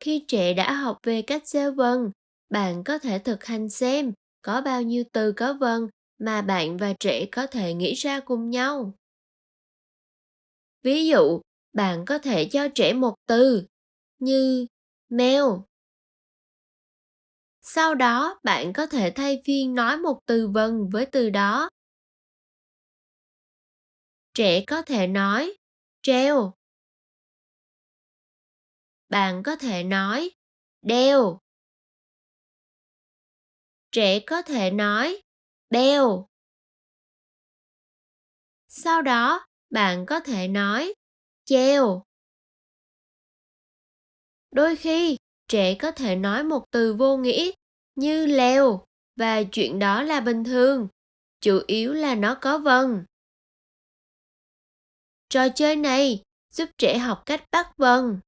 Khi trẻ đã học về cách gieo vần, bạn có thể thực hành xem có bao nhiêu từ có vần mà bạn và trẻ có thể nghĩ ra cùng nhau. Ví dụ, bạn có thể cho trẻ một từ như mèo. Sau đó, bạn có thể thay phiên nói một từ vần với từ đó. Trẻ có thể nói treo. Bạn có thể nói đeo. Trẻ có thể nói beo. Sau đó, bạn có thể nói treo. Đôi khi, trẻ có thể nói một từ vô nghĩa như leo và chuyện đó là bình thường, chủ yếu là nó có vần. Trò chơi này giúp trẻ học cách bắt vần.